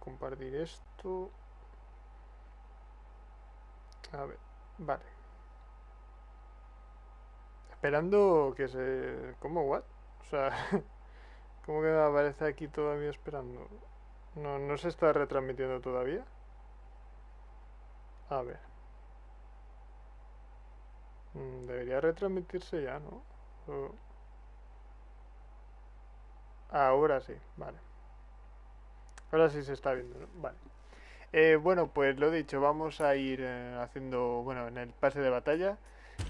compartir esto. A ver, vale. Esperando que se... ¿Cómo? ¿What? O sea, ¿cómo que aparece aquí todavía esperando? No, no se está retransmitiendo todavía. A ver. Mm, debería retransmitirse ya, ¿no? Ahora sí, vale. Ahora sí se está viendo, ¿no? Vale. Eh, bueno, pues lo dicho, vamos a ir eh, haciendo, bueno, en el pase de batalla.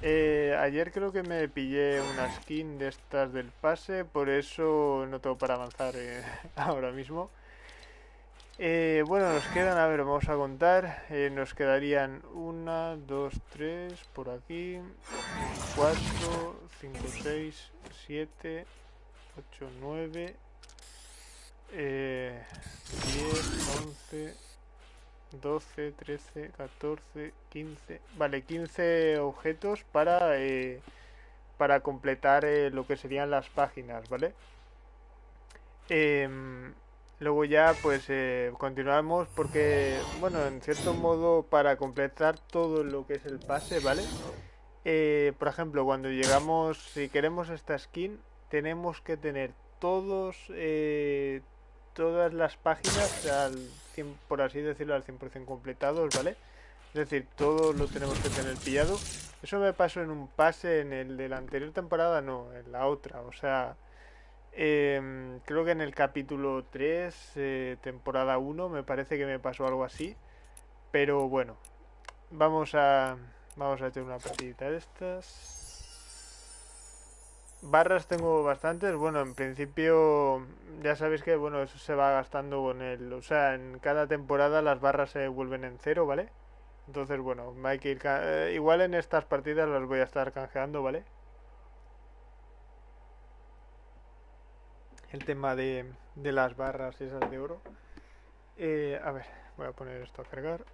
Eh, ayer creo que me pillé una skin de estas del pase, por eso no tengo para avanzar ahora mismo. bueno, nos quedan, a ver, vamos a contar. nos quedarían una, dos, tres, por aquí, cuatro, cinco, seis, siete, ocho, nueve, eh, 10, 11, 12, 13, 14, 15... Vale, 15 objetos para, eh, para completar eh, lo que serían las páginas, ¿vale? Em, luego ya pues eh, continuamos porque, bueno, en cierto modo para completar todo lo que es el pase, ¿vale? por ejemplo, cuando llegamos, si queremos esta skin, tenemos que tener todos, todas las páginas al por así decirlo, al 100% completados, ¿vale? Es decir, todo lo tenemos que tener pillado. Eso me pasó en un pase en el de la anterior temporada, no, en la otra. O sea, em, creo que en el capítulo 3, eh, temporada 1, me parece que me pasó algo así. Pero bueno, vamos a, vamos a echar una partidita de estas. Barras tengo bastantes. Bueno, en principio ya sabéis que bueno eso se va gastando con el... O sea, en cada temporada las barras se vuelven en cero, ¿vale? Entonces, bueno, hay que ir... Eh, igual en estas partidas las voy a estar canjeando, ¿vale? El tema de, de las barras esas de oro. Eh, a ver, voy a poner esto a cargar.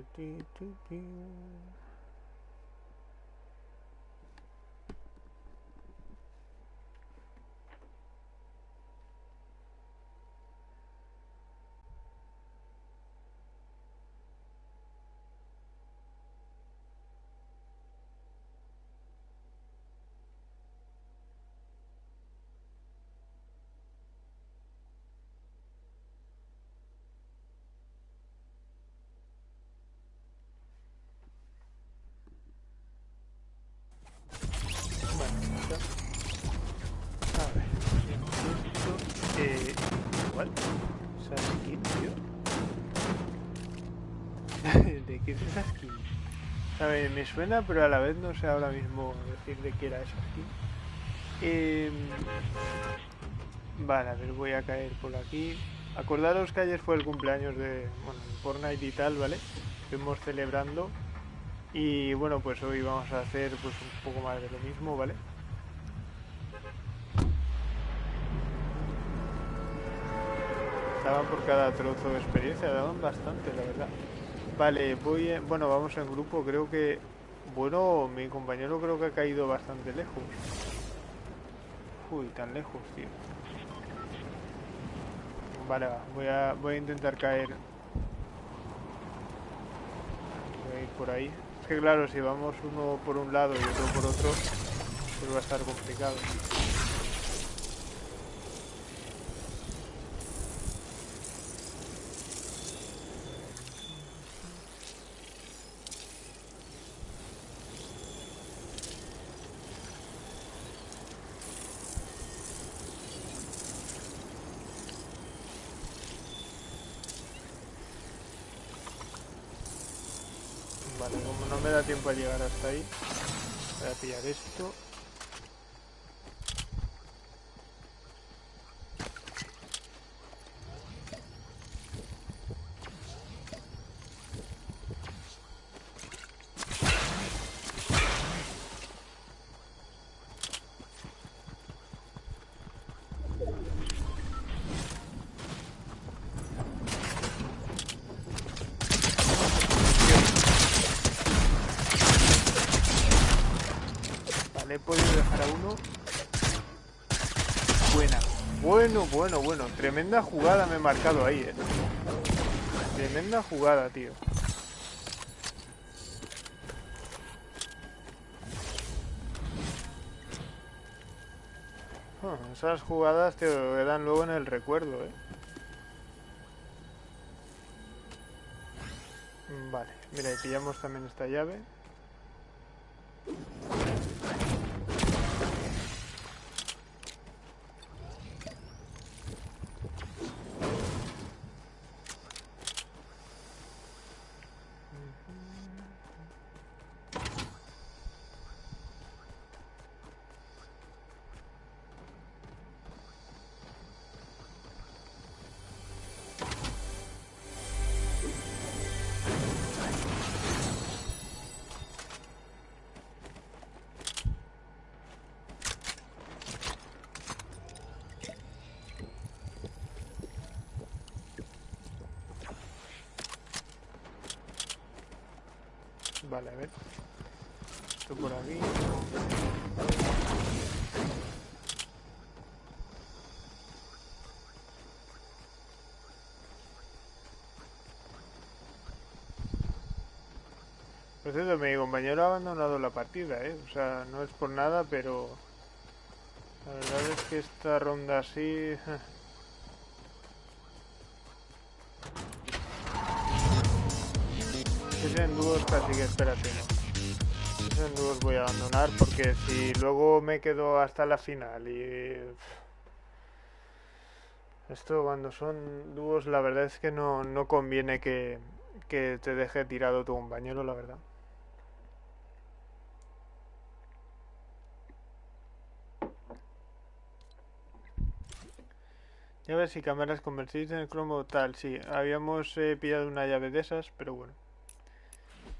Do do do do me suena, pero a la vez no sé ahora mismo decir de qué era esa skin. Em, vale, a ver, voy a caer por aquí. Acordaros que ayer fue el cumpleaños de bueno, Fortnite y tal, ¿vale? Estuvimos celebrando. Y bueno, pues hoy vamos a hacer pues un poco más de lo mismo, ¿vale? Estaban por cada trozo de experiencia, daban bastante, la verdad. Vale, voy... Bueno, vamos en grupo, creo que... Bueno, mi compañero creo que ha caído bastante lejos. Uy, tan lejos, tío. Vale, va, voy a, voy a intentar caer. Voy a ir por ahí. Es que claro, si vamos uno por un lado y otro por otro, pues va a estar complicado. Tiempo a llegar hasta ahí. Voy a pillar esto. Podido dejar a uno. Buena. Bueno, bueno, bueno. Tremenda jugada me he marcado ahí, eh. Tremenda jugada, tío. Ah, esas jugadas te quedan luego en el recuerdo, eh. Vale, mira, y pillamos también esta llave. Por cierto, mi compañero ha abandonado la partida, ¿eh? O sea, no es por nada, pero... La verdad es que esta ronda así... Ese en dúos casi que espérate, ¿no? Ese en dúos voy a abandonar porque si luego me quedo hasta la final y... Esto cuando son dúos la verdad es que no, no conviene que, que te deje tirado tu compañero, la verdad. Llaves y cámaras convertidas en el cromo tal, sí. Habíamos eh, pillado una llave de esas, pero bueno.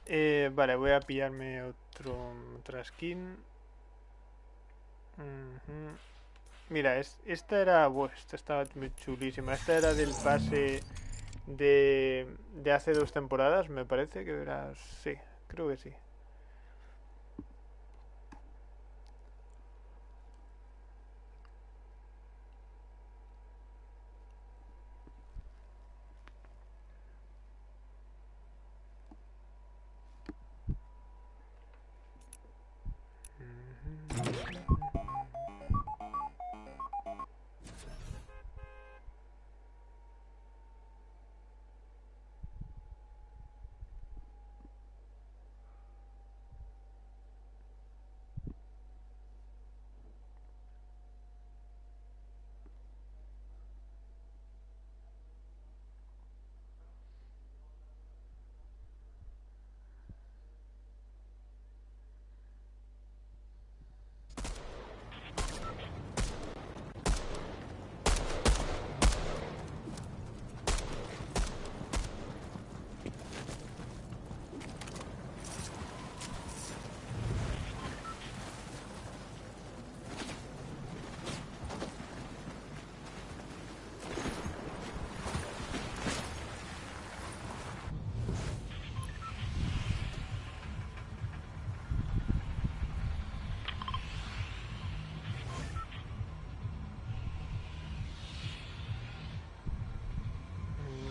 Eh, vale, voy a pillarme otro, otra skin. Mira, es, esta era... buah, esta estaba chulísima. Esta era del pase de, de hace dos temporadas, me parece que era... Sí, creo que sí.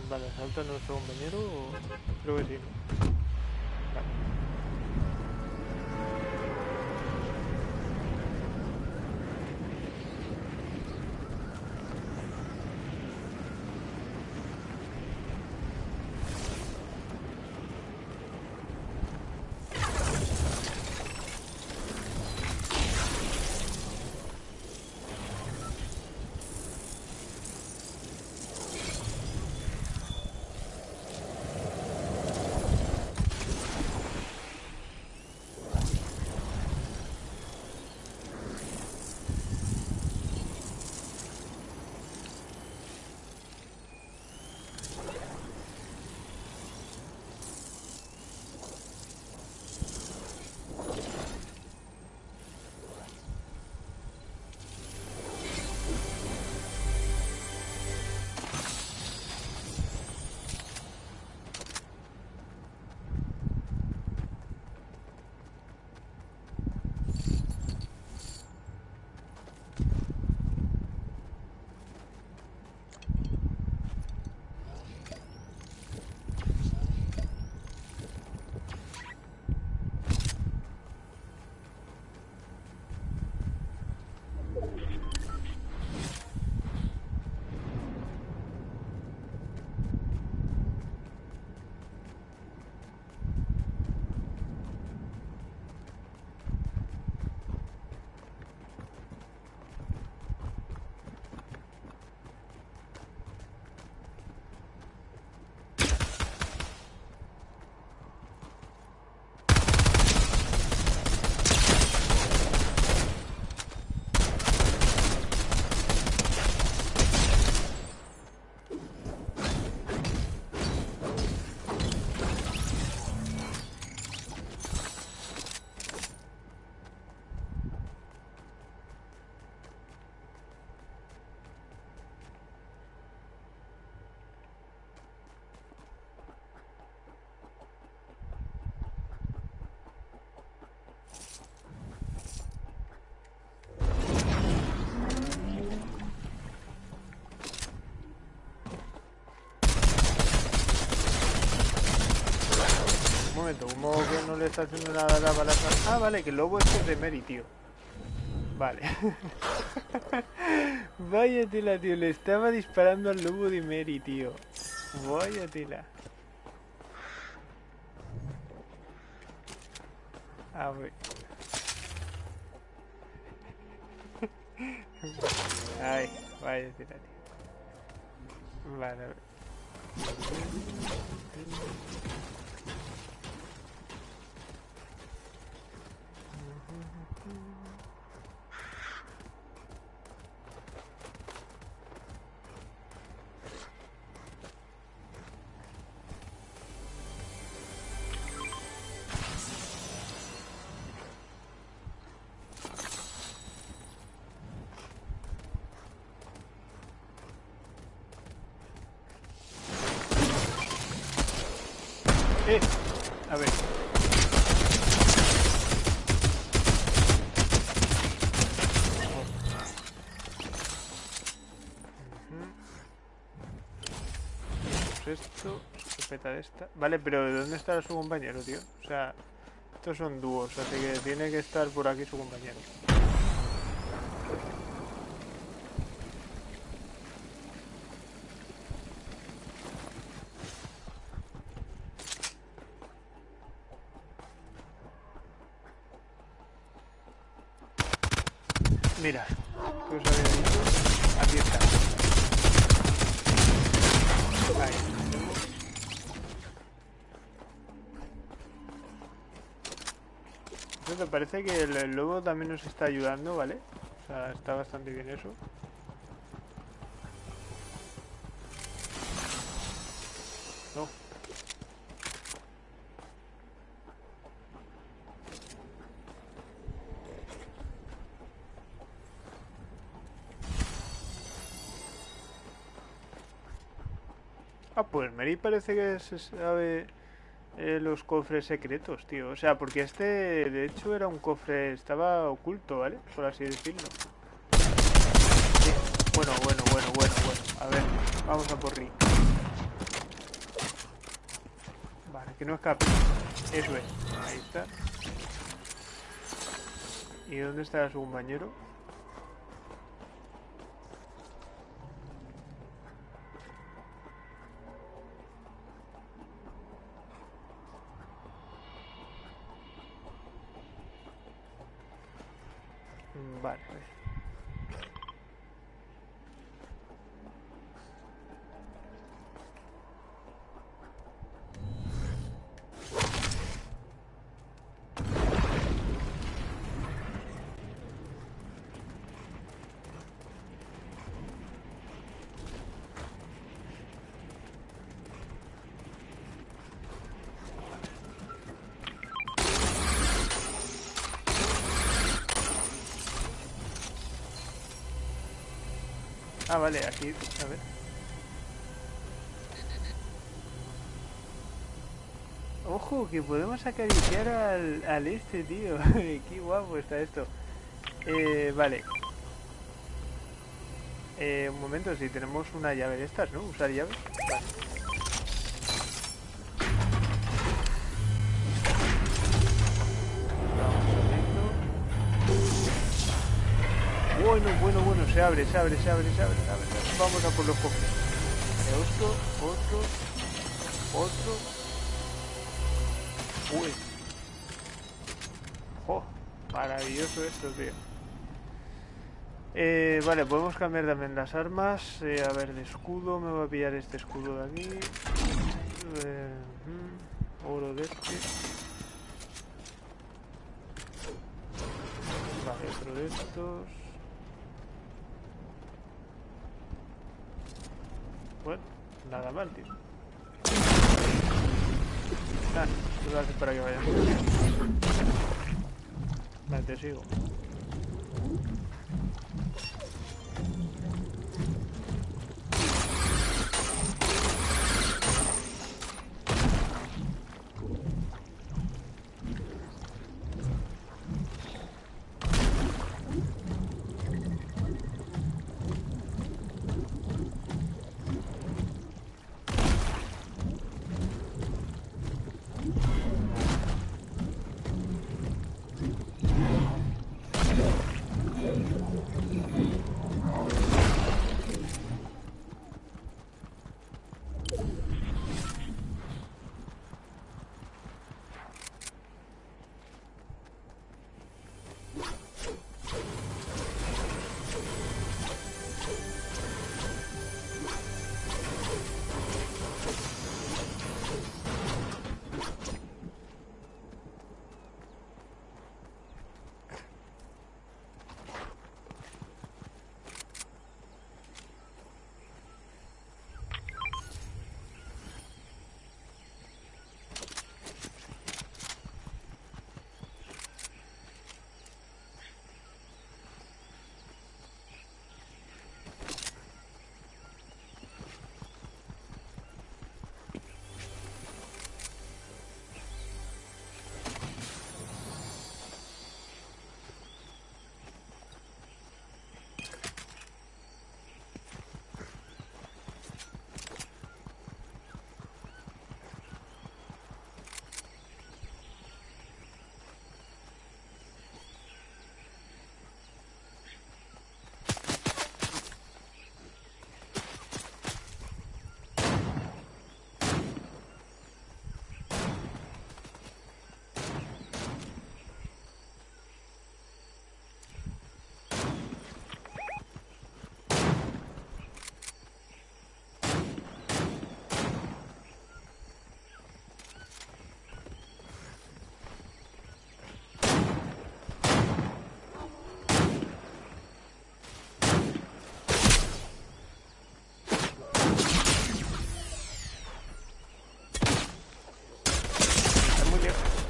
Vale, ¿salta nuestro compañero o...? Creo que sí. ¿Cómo que no le está haciendo nada a la bala? Ah, vale, que el lobo es de Mary, tío. Vale. Vaya tela, tío. Le estaba disparando al lobo de Mary, tío. Vaya tela. A ver. Ay, vaya tela, tío. Vale, a ver. De. Vale, pero ¿dónde está su compañero, tío? O sea, estos son dúos, así que tiene que estar por aquí su compañero. Mira, ¿qué os había dicho? Aquí está. Ahí. Entonces, me parece que el, el lobo también nos está ayudando, ¿vale? O sea, está bastante bien eso. No. Ah, pues Mary parece que se sabe eh, los cofres secretos, tío. O sea, porque este, de hecho, era un cofre, estaba oculto, ¿vale? Por así decirlo. Sí. Bueno, bueno, bueno, bueno, bueno. A ver, vamos a por Rick. Vale, que no escape. Eso es. Ahí está. ¿Y dónde está su compañero? Mm, Vale, a ver. Ah, vale, aquí, a ver. Ojo, que podemos acariciar al, al este, tío. Qué guapo está esto. Eh, vale. Eh, un momento, si tenemos una llave de estas, ¿no? Usar llaves. Vale. Bueno, bueno, bueno, se abre, se abre, se abre, se abre, se abre. Vamos a por los cofres. Otro, otro, otro. Uy. Oh, maravilloso esto, tío. Eh, vale, podemos cambiar también las armas. Eh, a ver, de escudo, me voy a pillar este escudo de aquí. Eh, oro de este. Otro de estos. Bueno, nada mal, tío. Ah, tú lo haces para que vayamos. Vale, te sigo.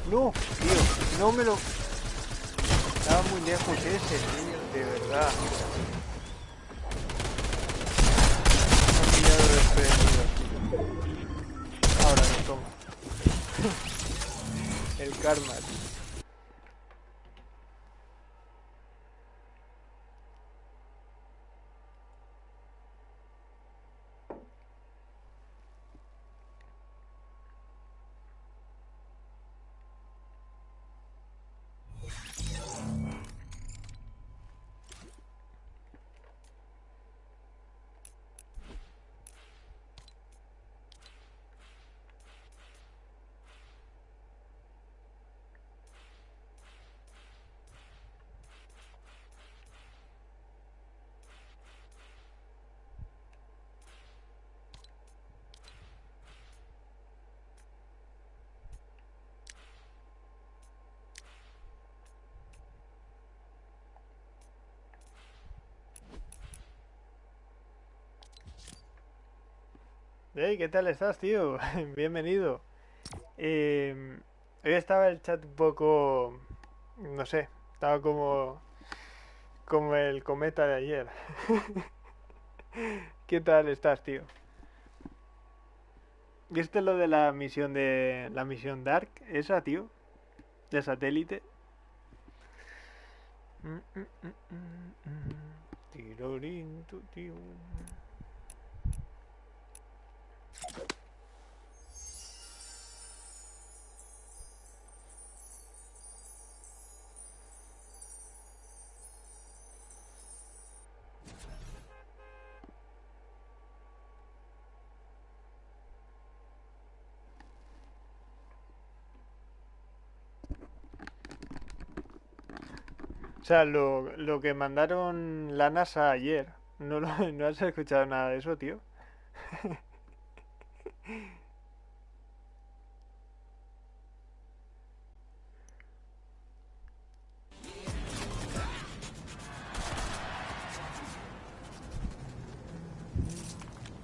No, tío, no me lo... Estaba muy lejos ese, tío, de verdad. Me ha pillado desprevenido. Ahora lo tomo. El karma, tío. Hey, ¿qué tal estás, tío? Bienvenido. Eh, hoy estaba el chat un poco... No sé, estaba como... Como el cometa de ayer. ¿Qué tal estás, tío? ¿Viste lo de la misión de... La misión Dark? Esa, tío. De satélite. Mm, mm, mm, tu, tío. Sea, lo, lo que mandaron la NASA ayer, ¿no, ¿no has escuchado nada de eso, tío?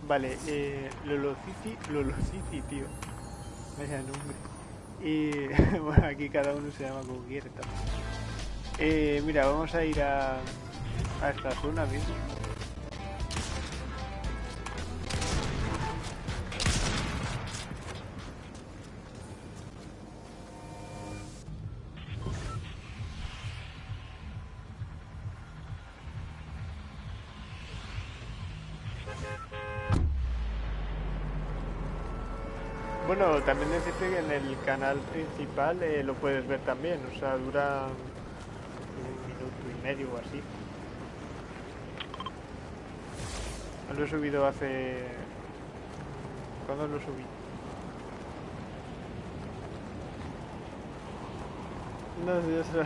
Vale, eh, Lolocici, Lolocici, tío. Vaya nombre. Y bueno, aquí cada uno se llama como quiere también. Eh, mira, vamos a ir a, esta zona mismo. Bueno, también decirte que en el canal principal eh, lo puedes ver también, o sea, dura medio o así. Lo he subido hace... ¿Cuándo lo subí? No sé, eso...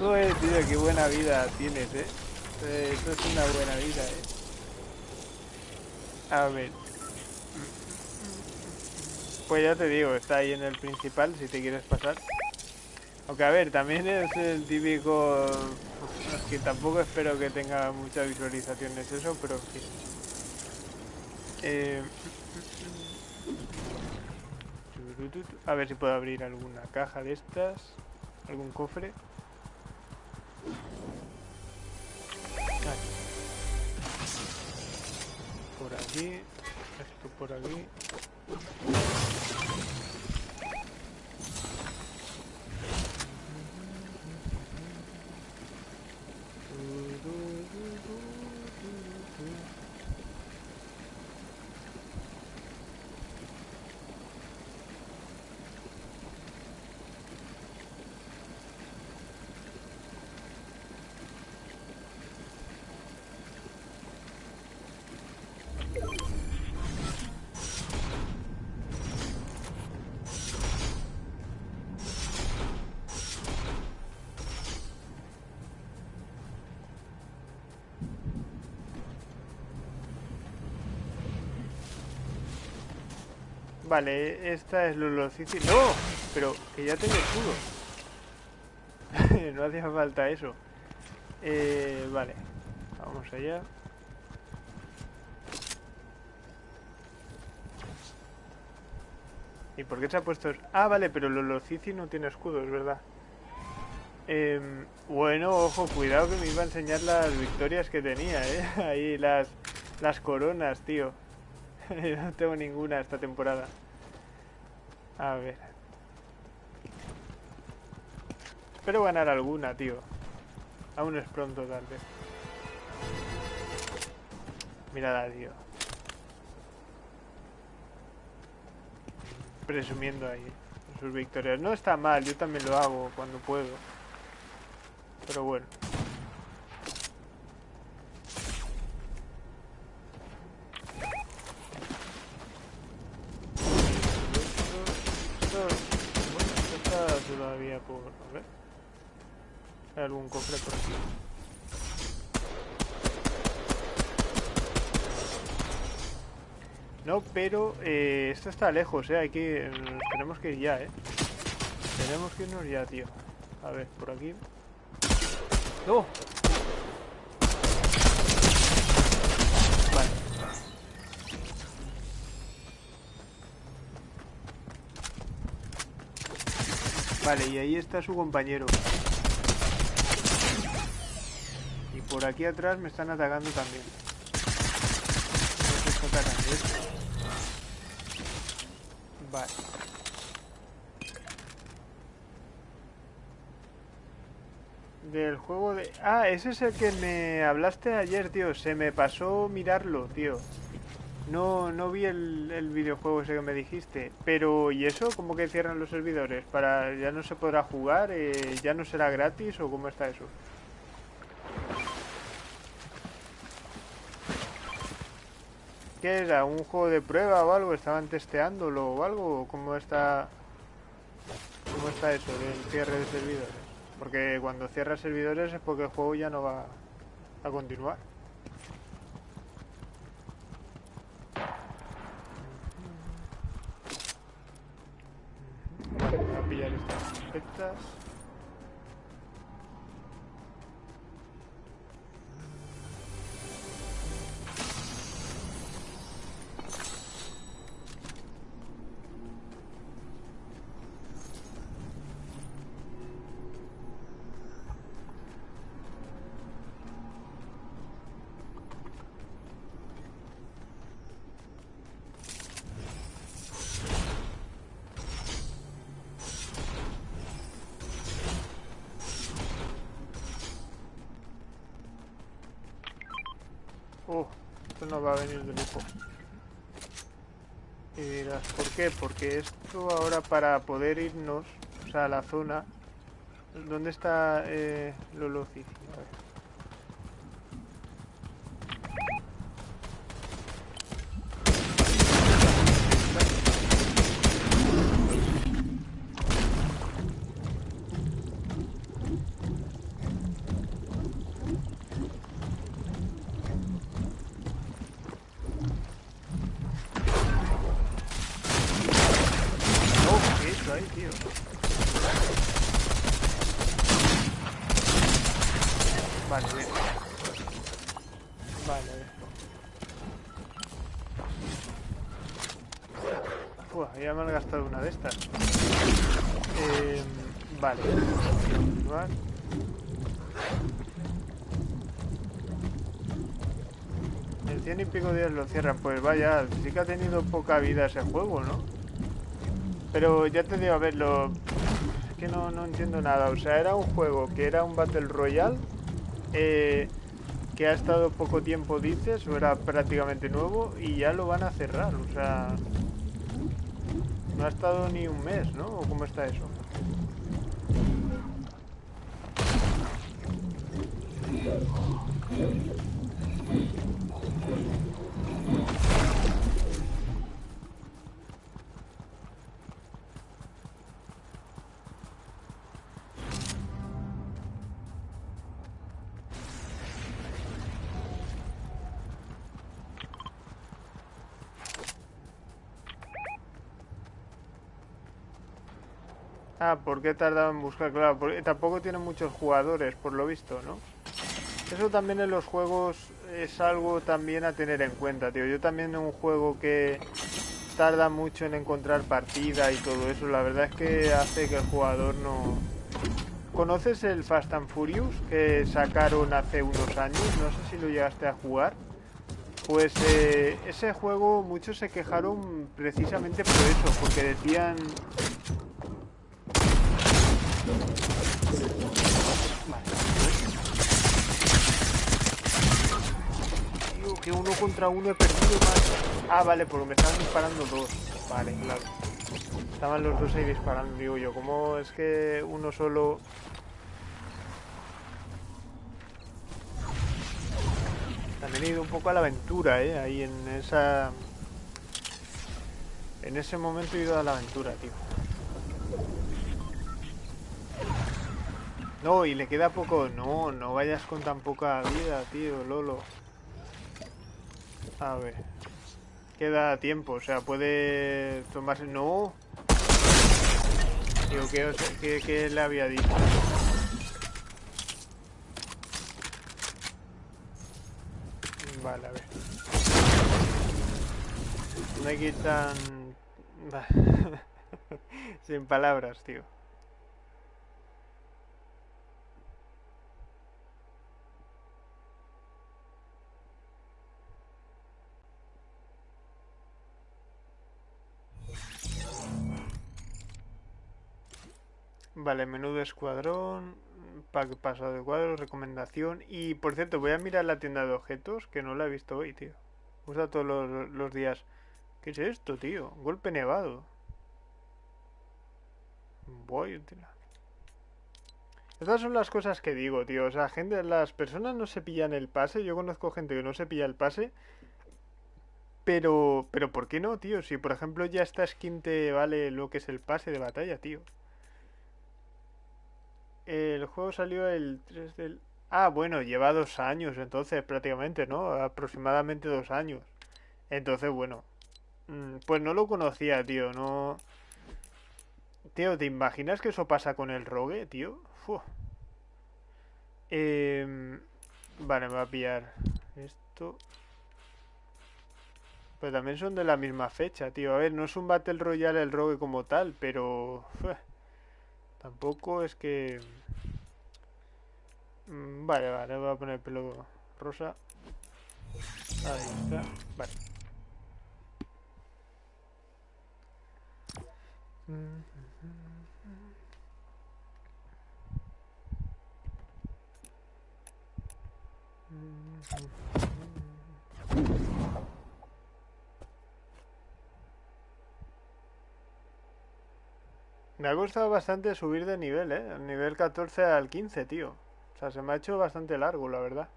Joder, tío, qué buena vida tienes, ¿eh? Eh, Esto es una buena vida, ¿eh? A ver. Pues ya te digo, está ahí en el principal si te quieres pasar. Aunque a ver, también es el típico... que tampoco espero que tenga muchas visualizaciones eso, pero. Eh, A ver si puedo abrir alguna caja de estas. Algún cofre. Por aquí. Esto por aquí. Vale, esta es Lulocici. ¡No! Pero que ya tengo escudo. no hacía falta eso. Eh, vale, vamos allá. ¿Y por qué se ha puesto...? es- Ah, vale, pero Lolocici no tiene escudo, es verdad. Em, bueno, ojo, cuidado que me iba a enseñar las victorias que tenía, ¿eh? Ahí las, las coronas, tío. No tengo ninguna esta temporada. A ver. Espero ganar alguna, tío. Aún es pronto, tal vez. Mirad, tío. Presumiendo ahí sus victorias. No está mal, yo también lo hago cuando puedo. Pero bueno. Esto, esto- bueno, esto está todavía por... A ver. Algún cofre por aquí. No, pero eh, esto está lejos, ¿eh? Hay que... nos tenemos que ir ya, ¿eh? Tenemos que irnos ya, tío. A ver, por aquí. ¡No! Vale. Vale, y ahí está su compañero. Y por aquí atrás me están atacando también. No sé qué atacan de esto. Vale. Del juego de... Ah, ese es el que me hablaste ayer, tío. Se me pasó mirarlo, tío. No, no vi el, el videojuego ese que me dijiste. Pero, ¿y eso? ¿Cómo que cierran los servidores? ¿Para ya no se podrá jugar? Eh, ¿Ya no será gratis o cómo está eso? ¿Qué era? ¿Un juego de prueba o algo? ¿Estaban testeándolo o algo? ¿Cómo está, cómo está eso del cierre de servidores? Porque cuando cierra servidores es porque el juego ya no va a continuar. Vale, voy a pillar estas no va a venir de lujo. Y dirás, ¿por qué? Porque esto ahora para poder irnos, a la zona... ¿Dónde está eh, Cici? A ver. No, ¿qué he hecho ahí, tío? Vale, bien. Vale, a ver. Buah, ya me han gastado una de estas. Eh, vale. Continuar. En cien y pico días lo cierran. Pues vaya, sí que ha tenido poca vida ese juego, ¿no? Pero ya te digo, a ver, lo... Es que no, no entiendo nada. O sea, era un juego que era un Battle Royale, eh, que ha estado poco tiempo, dices, o era prácticamente nuevo, y ya lo van a cerrar. O sea, no ha estado ni un mes, ¿no? ¿O cómo está eso? Ah, ¿por qué tardaba en buscar? Claro, porque tampoco tiene muchos jugadores, por lo visto, ¿no? Eso también en los juegos es algo también a tener en cuenta, tío. Yo también en un juego que tarda mucho en encontrar partida y todo eso, la verdad es que hace que el jugador no... ¿Conoces el Fast and Furious que sacaron hace unos años? No sé si lo llegaste a jugar. Pues eh, ese juego muchos se quejaron precisamente por eso, porque decían Tío, que uno contra uno he perdido más. Ah, vale, porque me estaban disparando dos. Vale, claro. Estaban los dos ahí disparando, digo yo. ¿Cómo es que uno solo... He ido un poco a la aventura, ¿eh? Ahí en esa... En ese momento he ido a la aventura, tío. No, y le queda poco. No, no vayas con tan poca vida, tío, Lolo. A ver. Queda tiempo, o sea, puede tomarse. No. Digo, ¿qué, qué- qué le había dicho? Vale, a ver. No hay que ir tan. Sin palabras, tío. Vale, menú de escuadrón. pack pasado de cuadro, recomendación. Y por cierto, voy a mirar la tienda de objetos, que no la he visto hoy, tío. Usa todos los, los días. ¿Qué es esto, tío? Golpe nevado. Voy, tío. Estas son las cosas que digo, tío. O sea, gente, las personas no se pillan el pase. Yo conozco gente que no se pilla el pase. Pero, pero ¿por qué no, tío? Si por ejemplo ya esta skin te vale lo que es el pase de batalla, tío. El juego salió el 3 del... Ah, bueno, lleva dos años entonces prácticamente, ¿no? Aproximadamente dos años. Entonces, bueno. mm, Pues no lo conocía, tío, no... Tío, ¿te imaginas que eso pasa con el rogue, tío? Em, Vale, me va a pillar esto. Pero también son de la misma fecha, tío. A ver, no es un Battle Royale el rogue como tal, pero... Tampoco es que... Mm, Vale, vale, voy a poner pelo rosa. Ahí está. Vale. Me ha costado bastante subir de nivel, ¿eh? El nivel 14 al 15, tío. O sea, se me ha hecho bastante largo, la verdad.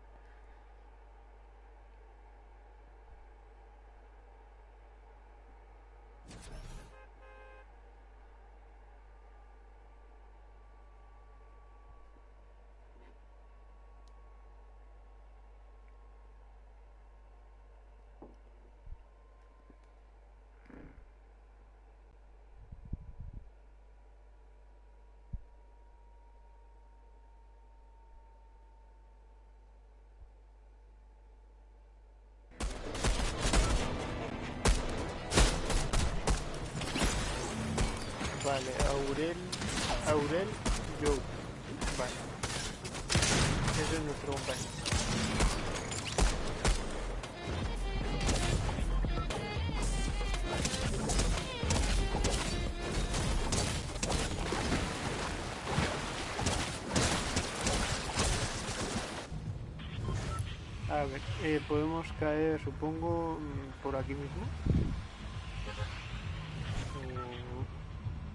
A ver, eh, podemos caer, supongo, mm, por aquí mismo.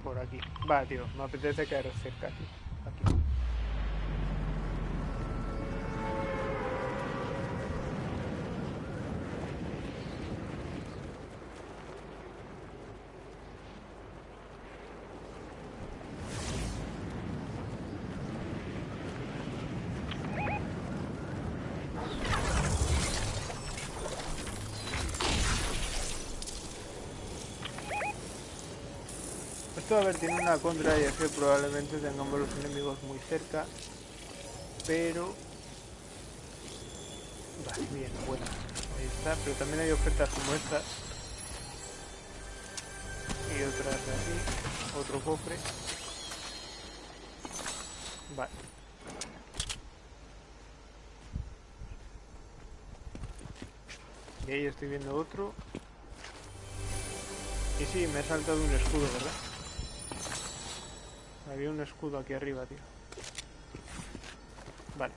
Por aquí. Va, tío, me apetece caer cerca, tío. Aquí. Esto, a ver, tiene una contra y es que probablemente tengamos los enemigos muy cerca. Pero... Vale, bien, bueno. Ahí está, pero también hay ofertas como estas. Y otras así. Otro cofre. Vale. Y ahí estoy viendo otro. Y sí, me he saltado un escudo, ¿verdad? Había un escudo aquí arriba, tío. Vale.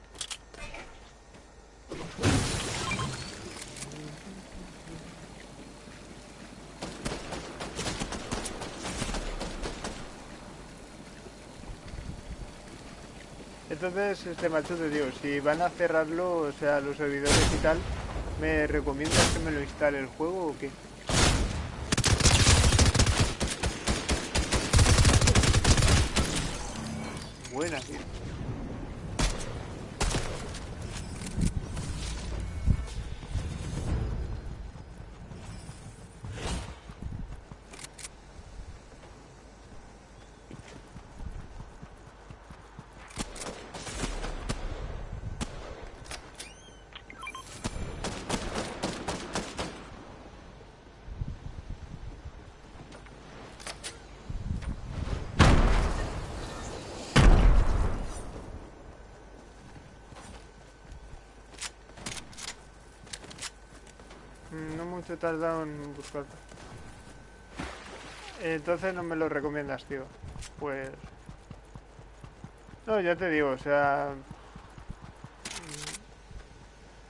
Entonces, este macho te digo, si van a cerrarlo, o sea, los servidores y tal, ¿me recomiendas que me lo instale el juego o qué? Buena, tío. Mm, No mucho he tardado en buscarlo. Entonces no me lo recomiendas, tío. Pues... No, ya te digo, o sea...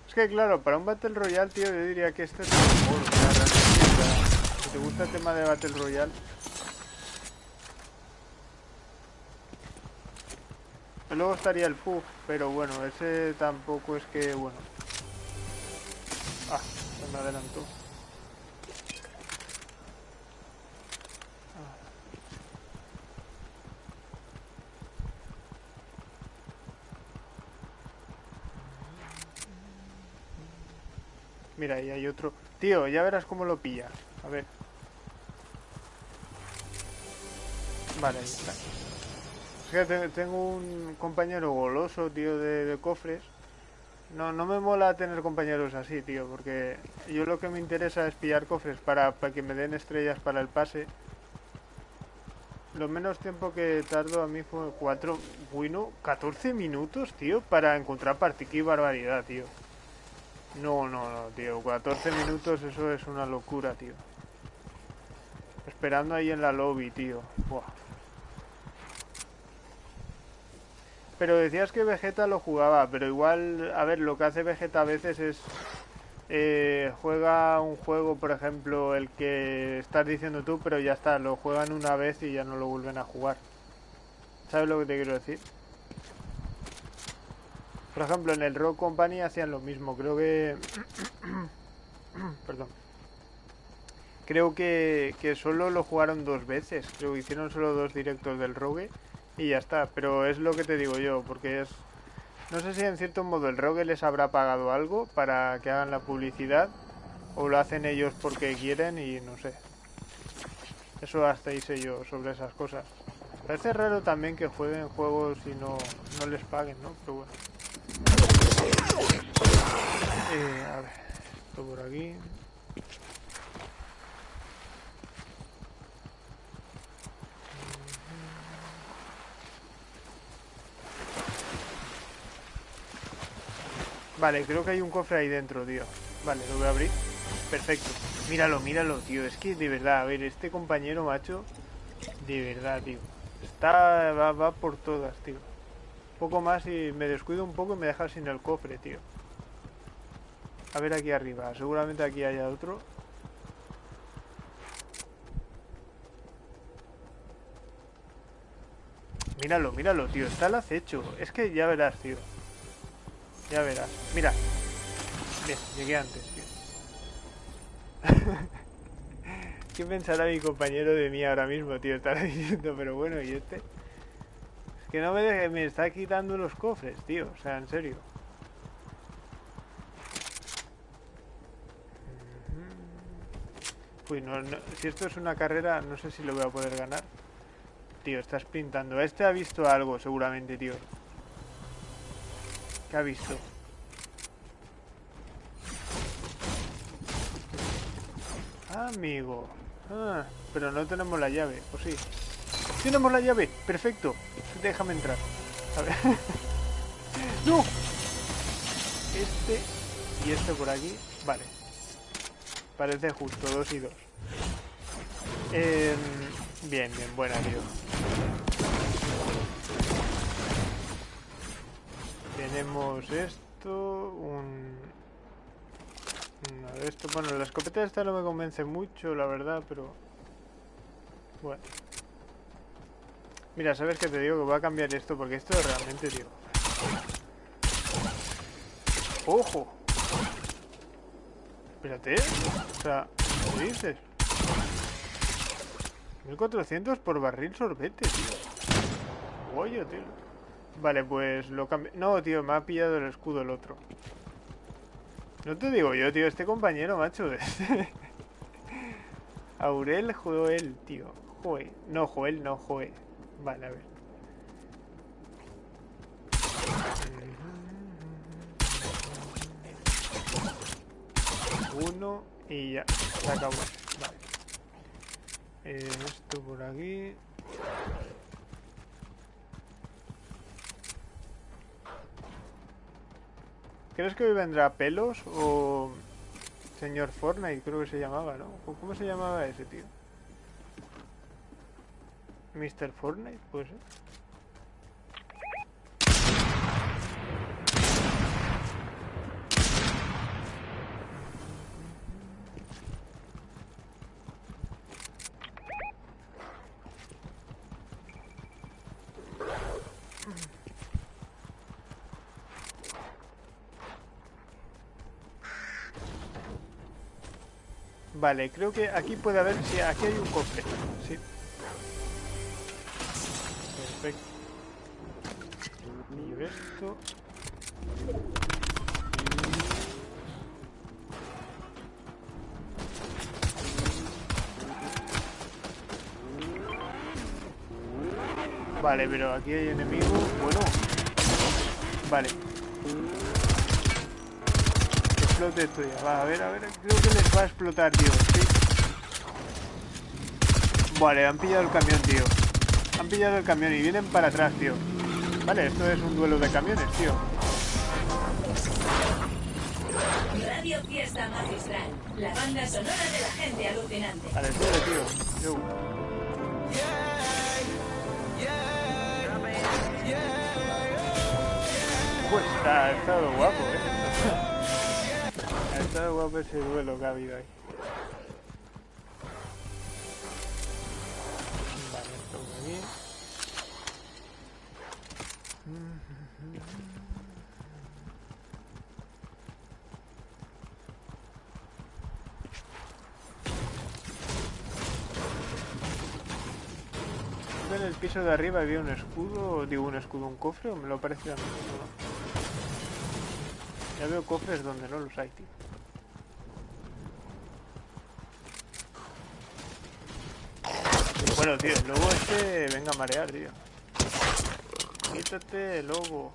Es que claro, para un Battle Royale, tío, yo diría que este es mejor. Si te gusta el tema de Battle Royale... Luego estaría el Puff, pero bueno, ese tampoco es que, bueno... Ah, se me adelantó. Mira, ahí hay otro. Tío, ya verás cómo lo pilla. A ver. Vale, ahí está. Es que tengo un compañero goloso, tío, de, cofres. No, no me mola tener compañeros así, tío, porque yo lo que me interesa es pillar cofres para, que me den estrellas para el pase. Lo menos tiempo que tardo a mí fue 4, bueno, 14 minutos, tío, para encontrar partida. Qué barbaridad, tío. No, no, no, tío. 14 minutos, eso es una locura, tío. Esperando ahí en la lobby, tío. Pero decías que Vegeta lo jugaba, pero igual, a ver, lo que hace Vegeta a veces es... Eh, juega un juego, por ejemplo, el que estás diciendo tú, pero ya está, lo juegan una vez y ya no lo vuelven a jugar. ¿Sabes lo que te quiero decir? Por ejemplo, en el Rock Company hacían lo mismo. Creo que... Perdón. Creo que, que solo lo jugaron dos veces. Creo que hicieron solo dos directos del Rogue y ya está. Pero es lo que te digo yo, porque es... No sé si en cierto modo el Rogue les habrá pagado algo para que hagan la publicidad o lo hacen ellos porque quieren y no sé. Eso hasta hice yo sobre esas cosas. Parece raro también que jueguen juegos y no, no les paguen, ¿no? Pero bueno. Eh, a ver, esto por aquí. Vale, creo que hay un cofre ahí dentro, tío. Vale, lo voy a abrir. Perfecto. Míralo, míralo, tío. Es que de verdad, a ver, este compañero, macho, de verdad, tío. Está, va, va por todas, tío poco más y me descuido un poco y me deja sin el cofre, tío. A ver aquí arriba. Seguramente aquí haya otro. Míralo, míralo, tío. Está el acecho. Es que ya verás, tío. Ya verás. Mira. Bien, llegué antes, tío. ¿Qué pensará mi compañero de mí ahora mismo, tío? Estará diciendo, pero bueno, ¿y este? Que no me deje, me está quitando los cofres, tío. O sea, en serio. Uy, no, si esto es una carrera, no sé si lo voy a poder ganar. Tío, estás pintando. Este ha visto algo, seguramente, tío. ¿Qué ha visto? Amigo. Ah, pero no tenemos la llave, ¿o sí? Tenemos la llave, perfecto. Déjame entrar. A ver. ¡No! Este y este por aquí. Vale. Parece justo, dos y dos. Em, bien, bien, buena, tío. Tenemos esto, un... de esto. Bueno, la escopeta esta no me convence mucho, la verdad, pero... Bueno. Mira, ¿sabes qué te digo? Que voy a cambiar esto porque esto es realmente, tío. ¡Ojo! Espérate. O sea, ¿qué dices? 1400 por barril sorbete, tío. Oye, tío. Vale, pues lo cambio. No, tío, me ha pillado el escudo el otro. No te digo yo, tío, este compañero, macho. Aurel Joel, tío. Joel. No, Joel, no, Joel. Vale, a ver. Uno y ya, se acabó. Vale. Eh, esto por aquí. ¿Crees que hoy vendrá pelos o señor Fortnite? Creo que se llamaba, ¿no? ¿Cómo se llamaba ese tío? Mr. Fortnite, pues. ¿eh? Vale, creo que aquí puede haber si sí, aquí hay un cofre. Vale, pero aquí hay enemigos. Bueno. Vale. Explote esto ya. Va, a ver, a ver. Creo que les va a explotar, tío. Sí. Vale, han pillado el camión, tío. Han pillado el camión y vienen para atrás, tío. Vale, esto es un duelo de camiones, tío. Radio Fiesta Magistral, la banda sonora de la gente alucinante. Vale, sube, tío. Yo. Pues ha estado guapo, eh. Ha estado guapo ese duelo que ha habido ahí. Piso de arriba había un escudo, digo un escudo, un cofre, o me lo parece a mí. Ya veo cofres donde no los hay, tío. Bueno, tío, el lobo este venga a marear, tío. Quítate, lobo.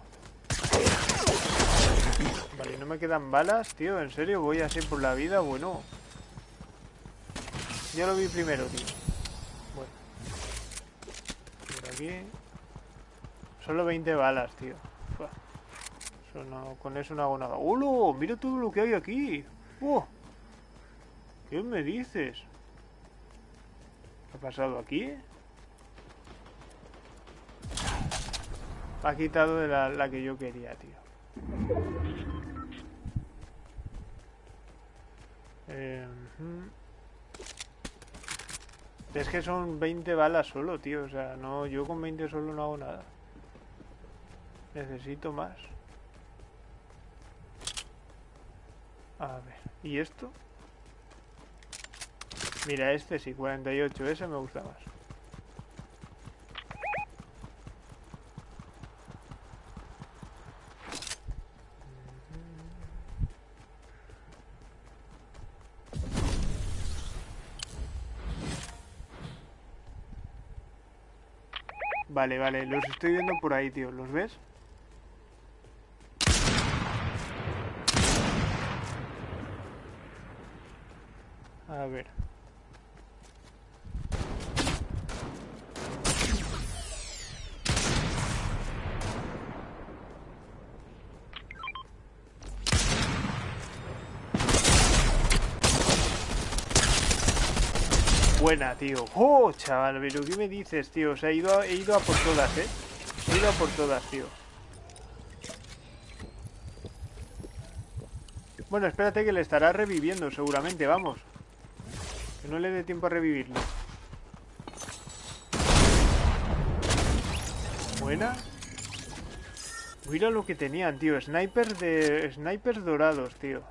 Vale, no me quedan balas, tío. ¿En serio voy así por la vida? Bueno. Ya lo vi primero, tío. Bueno. Por Solo 20 balas, tío. Eso no, con eso no hago nada. ¡Holo! Mira todo lo que hay aquí. ¡Oh! ¿Qué me dices? ¿Qué ha pasado aquí? Ha quitado de la, la que yo quería, tío. Eh. Es que son 20 balas solo, tío. O sea, no, yo con 20 solo no hago nada. Necesito más. A ver, ¿y esto? Mira, este sí, 48, ese me gusta más. Vale, vale, los estoy viendo por ahí, tío. ¿Los ves? A ver. Buena, tío. ¡Oh, chaval! ¿Pero qué me dices, tío? O sea, he ido a, he ido a por todas, ¿eh? He ido a por todas, tío. Bueno, espérate que le estará reviviendo, seguramente, vamos. Que no le dé tiempo a revivirlo. Buena. Mira lo que tenían, tío. Snipers de... Snipers dorados, tío.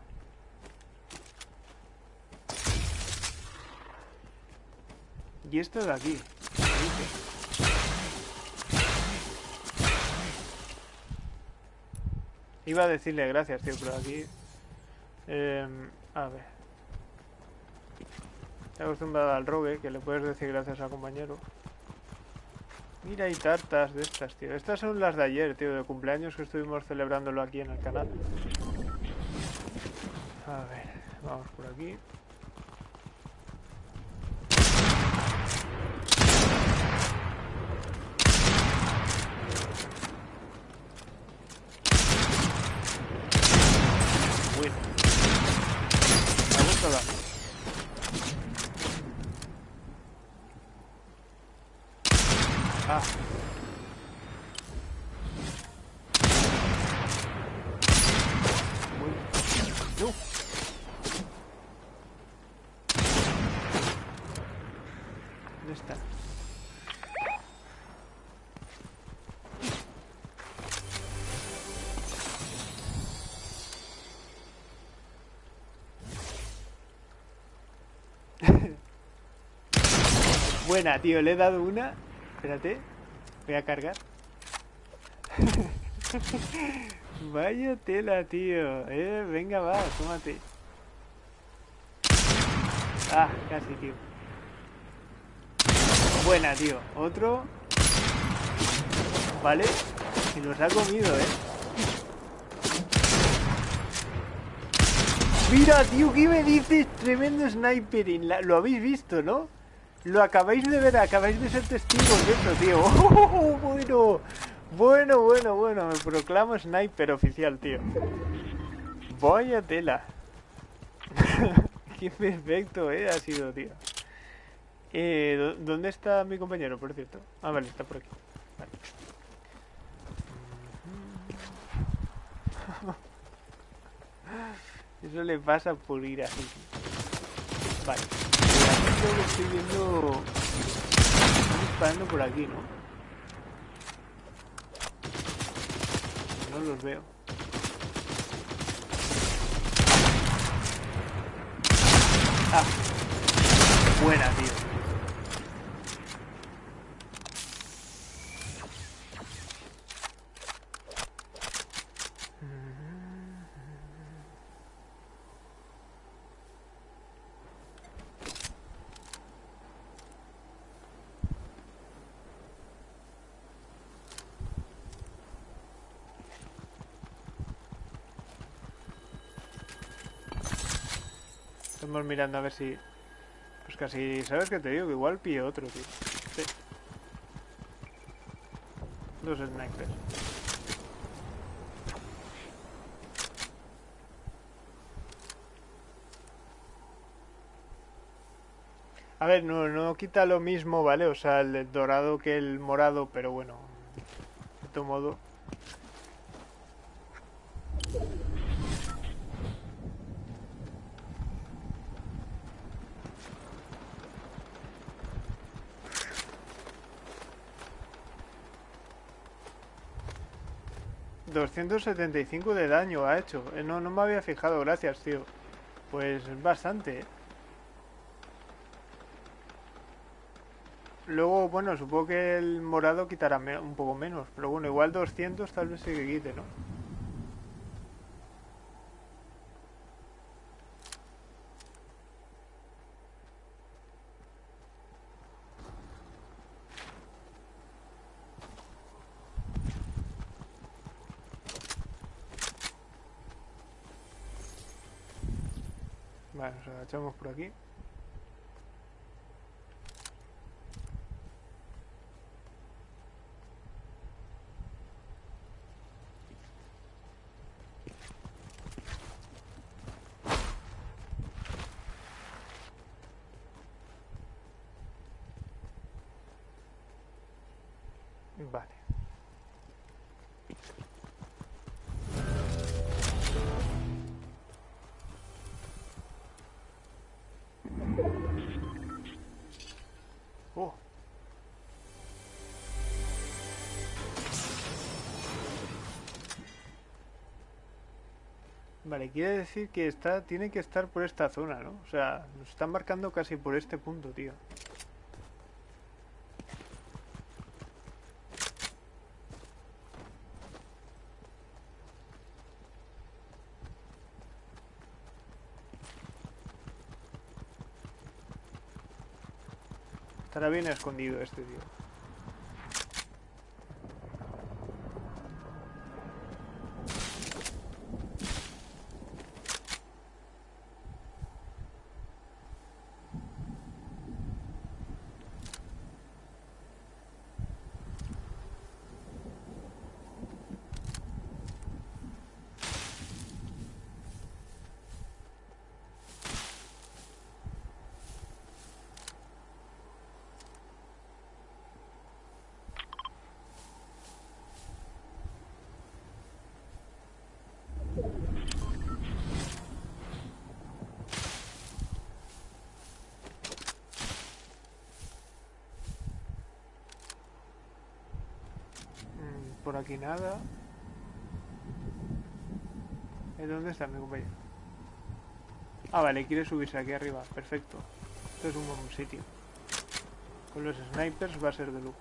Y esto de aquí. Iba a decirle gracias, tío, pero aquí... em, a ver. Estoy acostumbrado al rogue, que le puedes decir gracias al compañero. Mira, hay tartas de estas, tío. Estas son las de ayer, tío, de cumpleaños que estuvimos celebrándolo aquí en el canal. A ver, vamos por aquí. Bueno. Me gusta la... Ah. Muy... No. ¿Dónde está? Buena, tío, le he dado una. Espérate, voy a cargar. Vaya tela, tío. Eh, venga, va, tómate. Ah, casi, tío. Buena, tío. Otro. Vale. Y nos ha comido, eh. Mira, tío, ¿qué me dices? Tremendo snipering. Lo habéis visto, ¿no? Lo acabáis de ver, acabáis de ser testigos de eso, tío. ¡Oh, bueno, bueno, bueno, bueno. Me proclamo sniper oficial, tío. Vaya tela. Qué perfecto, eh, ha sido, tío. Eh, ¿dó- ¿Dónde está mi compañero, por cierto? Ah, vale, está por aquí. Vale. Eso le pasa por ir así. Vale. Aquí creo que estoy viendo... Están disparando por aquí, ¿no? No los veo. Ah. Buena, tío. Mirando a ver si... Pues casi... ¿Sabes qué te digo? Que igual pille otro, tío. Sí. Dos snipers. A ver, no, no quita lo mismo, ¿vale? O sea, el dorado que el morado, pero bueno. De todo modo. ...275 de daño ha hecho. Eh, No, no me había fijado, gracias, tío. Pues es bastante, ¿eh? Luego, bueno, supongo que el morado quitará un poco menos. Pero bueno, igual 200 tal vez que quite, ¿no? Agachamos por aquí. Vale, quiere decir que está, tiene que estar por esta zona, ¿no? O sea, nos están marcando casi por este punto, tío. Estará bien escondido este tío. Mm, Por aquí nada. ¿Eh, ¿Dónde está mi compañero? Ah, vale, quiere subirse aquí arriba. Perfecto. Esto es un buen sitio. Con los snipers va a ser de lujo.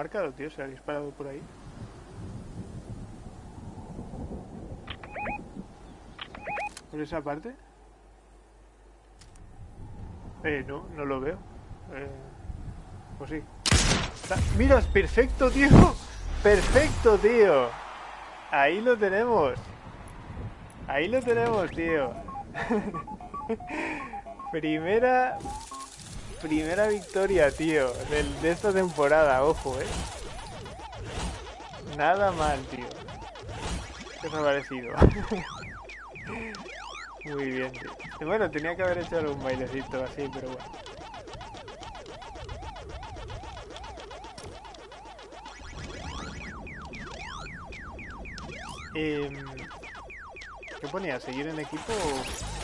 Marcado, tío, se ha disparado por ahí. ¿Por esa parte? Eh, no, no lo veo. Eh, pues sí. ¡Mira, es perfecto, tío! ¡Perfecto, tío! Ahí lo tenemos. Ahí lo tenemos, tío. Primera Primera victoria, tío, del- de esta temporada, ojo, eh. Nada mal, tío. ¿Qué os ha parecido? Muy bien, tío. Bueno, tenía que haber hecho algún bailecito así, pero bueno. Em, ¿Qué ponía? ¿Seguir en equipo o...?